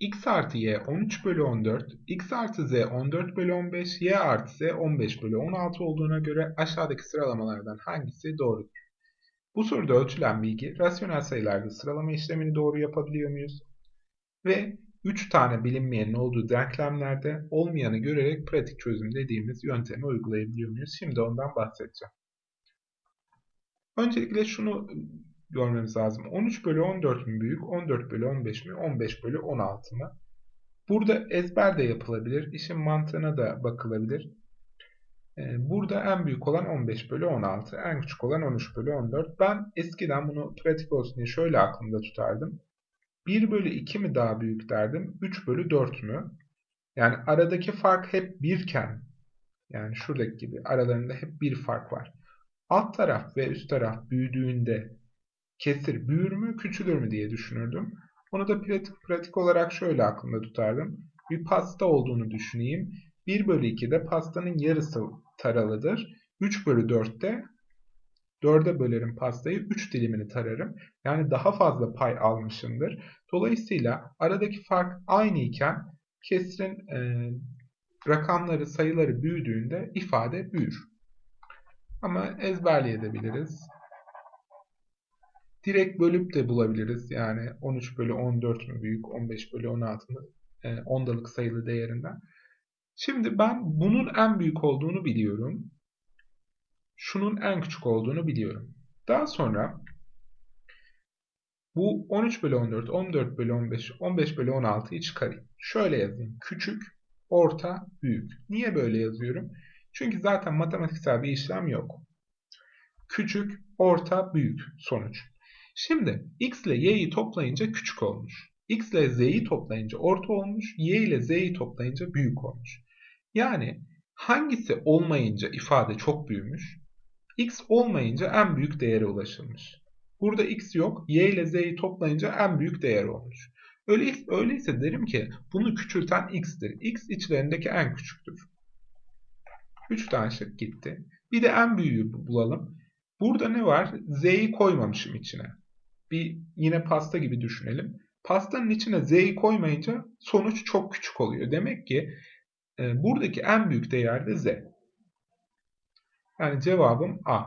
x artı y 13 bölü 14, x artı z 14 bölü 15, y artı z 15 bölü 16 olduğuna göre aşağıdaki sıralamalardan hangisi doğrudur? Bu soruda ölçülen bilgi rasyonel sayılarda sıralama işlemini doğru yapabiliyor muyuz? Ve 3 tane bilinmeyenin olduğu denklemlerde olmayanı görerek pratik çözüm dediğimiz yöntemi uygulayabiliyor muyuz? Şimdi ondan bahsedeceğim. Öncelikle şunu görmemiz lazım. 13 bölü 14 mü büyük, 14 bölü 15 mi, 15 bölü 16 mı? Burada ezber de yapılabilir. İşin mantığına da bakılabilir. Ee, burada en büyük olan 15 bölü 16, en küçük olan 13 bölü 14. Ben eskiden bunu pratik olsun diye şöyle aklımda tutardım. 1 bölü 2 mi daha büyük derdim, 3 bölü 4 mü? Yani aradaki fark hep birken, yani şuradaki gibi aralarında hep bir fark var. Alt taraf ve üst taraf büyüdüğünde kesir büyür mü küçülür mü diye düşünürdüm. Onu da pratik, pratik olarak şöyle aklımda tutardım. Bir pasta olduğunu düşüneyim. 1 bölü 2'de pastanın yarısı taralıdır. 3 bölü 4'te 4'e bölerim pastayı 3 dilimini tararım. Yani daha fazla pay almışımdır. Dolayısıyla aradaki fark aynı iken kesirin e, rakamları sayıları büyüdüğünde ifade büyür. Ama ezberleyebiliriz. Direkt bölüp de bulabiliriz. Yani 13 bölü 14 mü büyük, 15 bölü 16 mı e, ondalık sayılı değerinden. Şimdi ben bunun en büyük olduğunu biliyorum. Şunun en küçük olduğunu biliyorum. Daha sonra bu 13 bölü 14, 14 bölü 15, 15 bölü 16'yı çıkarayım. Şöyle yazayım. Küçük, orta, büyük. Niye böyle yazıyorum? Çünkü zaten matematiksel bir işlem yok. Küçük, orta, büyük sonuç. Şimdi x ile y'yi toplayınca küçük olmuş. x ile z'yi toplayınca orta olmuş. y ile z'yi toplayınca büyük olmuş. Yani hangisi olmayınca ifade çok büyümüş? x olmayınca en büyük değere ulaşılmış. Burada x yok. Y ile z'yi toplayınca en büyük değer olmuş. Öyle, öyleyse derim ki bunu küçülten x'tir. x içlerindeki en küçüktür. 3 tane şık gitti. Bir de en büyüğü bulalım. Burada ne var? Z'yi koymamışım içine. Bir yine pasta gibi düşünelim. Pastanın içine Z'yi koymayınca sonuç çok küçük oluyor. Demek ki e, buradaki en büyük değer de Z. Yani cevabım A.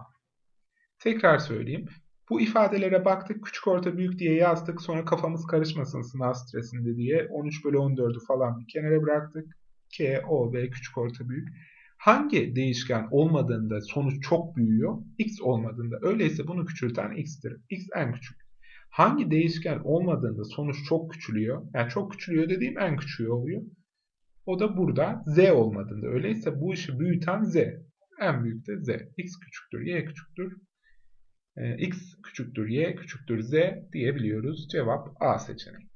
Tekrar söyleyeyim. Bu ifadelere baktık. Küçük orta büyük diye yazdık. Sonra kafamız karışmasın sınav stresinde diye. 13 bölü 14'ü falan bir kenara bıraktık. K, O, B küçük orta büyük. Hangi değişken olmadığında sonuç çok büyüyor? X olmadığında. Öyleyse bunu küçülten X'tir. X en küçük. Hangi değişken olmadığında sonuç çok küçülüyor? Yani çok küçülüyor dediğim en küçüğü oluyor. O da burada Z olmadığında. Öyleyse bu işi büyüten Z. En büyük de Z. X küçüktür, Y küçüktür. X küçüktür, Y küçüktür, Z diyebiliyoruz. Cevap A seçeneği.